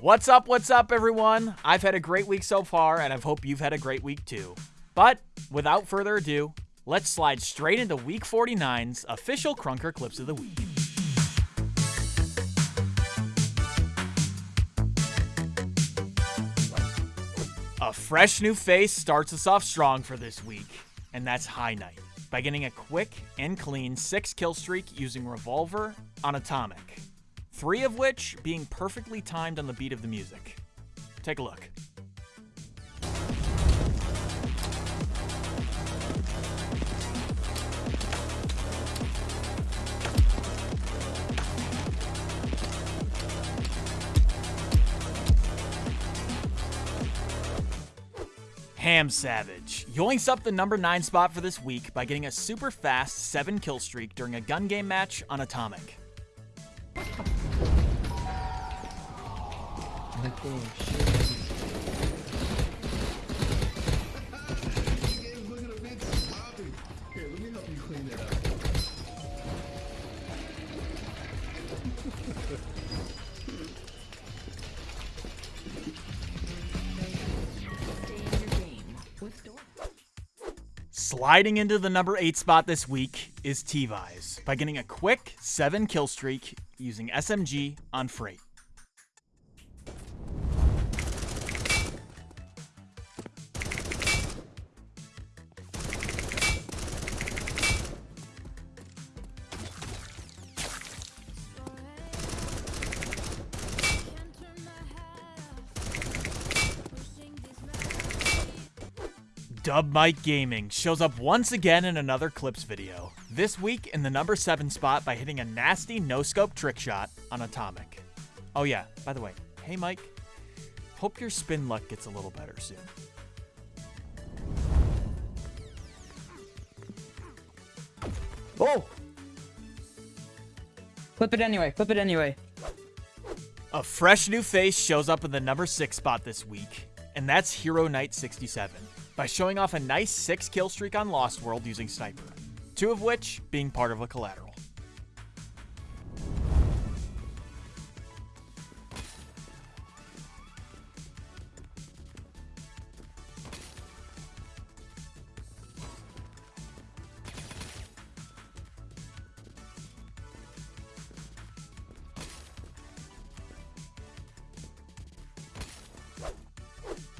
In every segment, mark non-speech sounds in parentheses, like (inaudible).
What's up, what's up, everyone? I've had a great week so far, and I hope you've had a great week too. But without further ado, let's slide straight into week 49's official Krunker Clips of the Week. A fresh new face starts us off strong for this week, and that's High Knight, by getting a quick and clean 6 kill streak using Revolver on Atomic. Three of which being perfectly timed on the beat of the music. Take a look. Ham Savage yoinks up the number 9 spot for this week by getting a super fast 7 kill streak during a gun game match on Atomic. Up. Sliding into the number 8 spot this week is T-Vise by getting a quick 7 kill streak using SMG on Freight. Dub Mike Gaming shows up once again in another clips video. This week in the number 7 spot by hitting a nasty no-scope trick shot on Atomic. Oh yeah, by the way, hey Mike, hope your spin luck gets a little better soon. Oh! Flip it anyway. Flip it anyway. A fresh new face shows up in the number 6 spot this week, and that's Hero Knight 67, by showing off a nice 6 kill streak on Lost World using Sniper, two of which being part of a collateral.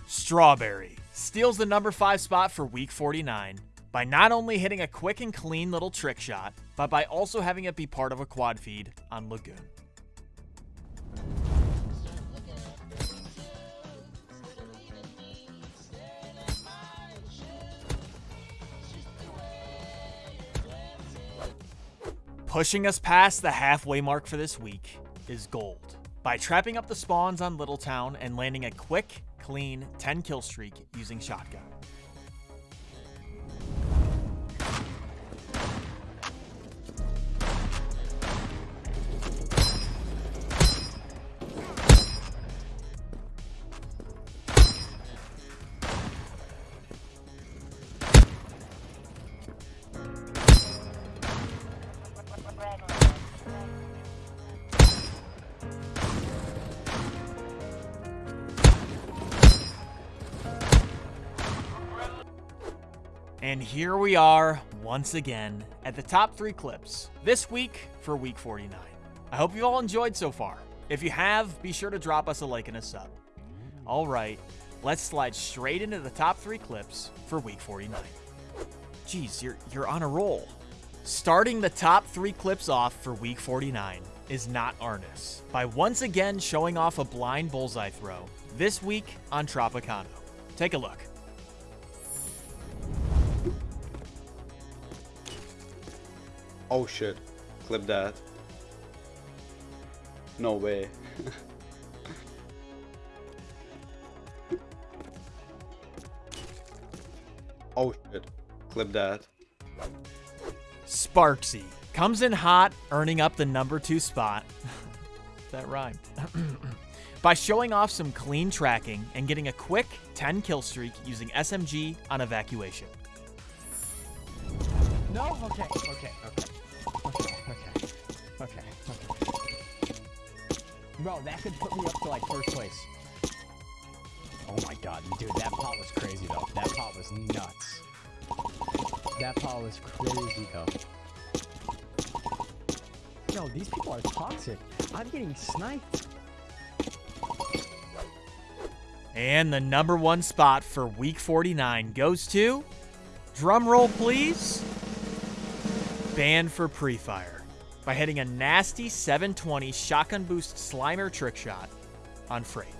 Strawberry steals the number 5 spot for week 49 by not only hitting a quick and clean little trick shot, but by also having it be part of a quad feed on Lagoon. Pushing us past the halfway mark for this week is Gold by trapping up the spawns on Littletown and landing a quick, clean 10 kill streak using shotgun. And here we are, once again, at the top three clips this week for week 49. I hope you all enjoyed so far. If you have, be sure to drop us a like and a sub. All right, let's slide straight into the top three clips for week 49. Jeez, you're, you're on a roll. Starting the top three clips off for week 49 is Not Arnis, by once again showing off a blind bullseye throw, this week on Tropicano. Take a look. Oh shit. Clip that. No way. (laughs) oh shit. Clip that. Sparksy comes in hot, earning up the number two spot. (laughs) that rhymed. (clears throat) By showing off some clean tracking and getting a quick 10 kill streak using SMG on evacuation. No? Okay, okay, okay. Okay, okay. Okay, okay. Bro, that could put me up to like first place. Oh my god, dude, that pot was crazy though. That pot was nuts. That pot was crazy though. Yo, these people are toxic. I'm getting sniped. And the number one spot for week 49 goes to, drum roll please, Banned for Pre-Fire by hitting a nasty 720 shotgun boost Slimer trick shot on Freight.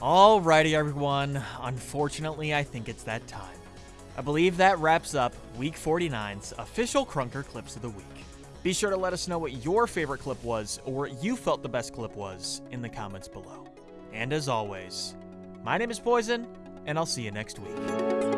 Alrighty, everyone. Unfortunately, I think it's that time. I believe that wraps up Week 49's official Krunker Clips of the Week. Be sure to let us know what your favorite clip was or what you felt the best clip was in the comments below. And as always, my name is Poison, and I'll see you next week.